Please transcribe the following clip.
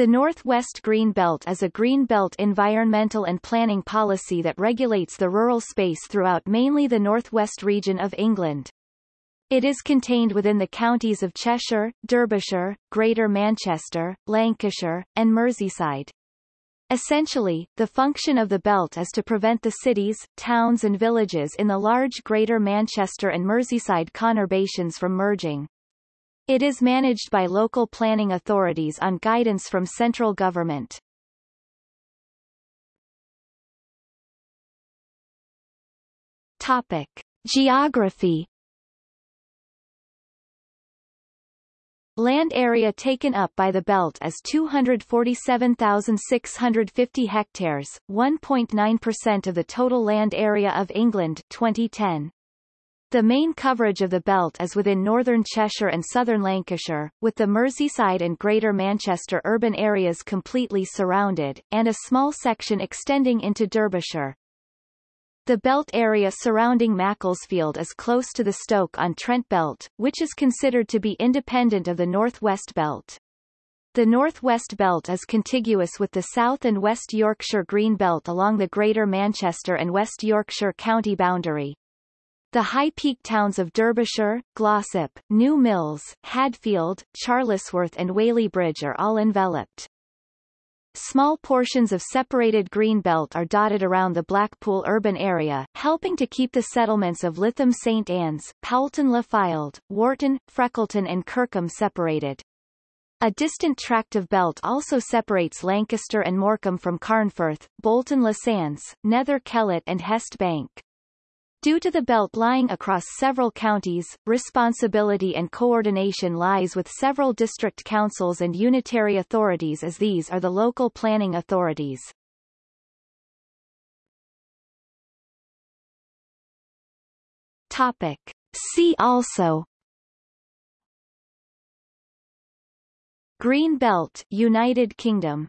The Northwest Green Belt is a green belt environmental and planning policy that regulates the rural space throughout mainly the northwest region of England. It is contained within the counties of Cheshire, Derbyshire, Greater Manchester, Lancashire, and Merseyside. Essentially, the function of the belt is to prevent the cities, towns and villages in the large Greater Manchester and Merseyside conurbations from merging. It is managed by local planning authorities on guidance from central government. Topic. Geography Land area taken up by the belt is 247,650 hectares, 1.9% of the total land area of England 2010. The main coverage of the belt is within northern Cheshire and southern Lancashire, with the Merseyside and Greater Manchester urban areas completely surrounded, and a small section extending into Derbyshire. The belt area surrounding Macclesfield is close to the Stoke-on-Trent belt, which is considered to be independent of the Northwest belt. The northwest Belt is contiguous with the South and West Yorkshire Green Belt along the Greater Manchester and West Yorkshire county boundary. The high-peak towns of Derbyshire, Glossop, New Mills, Hadfield, Charlesworth and Whaley Bridge are all enveloped. Small portions of separated green belt are dotted around the Blackpool urban area, helping to keep the settlements of Lytham St Anne's, Poulton-le-Fylde, Warton, Freckleton and Kirkham separated. A distant tract of belt also separates Lancaster and Morecambe from Carnforth, Bolton-le-Sands, Nether Kellet and Hest Bank. Due to the belt lying across several counties, responsibility and coordination lies with several district councils and unitary authorities as these are the local planning authorities. Topic. See also Green Belt United Kingdom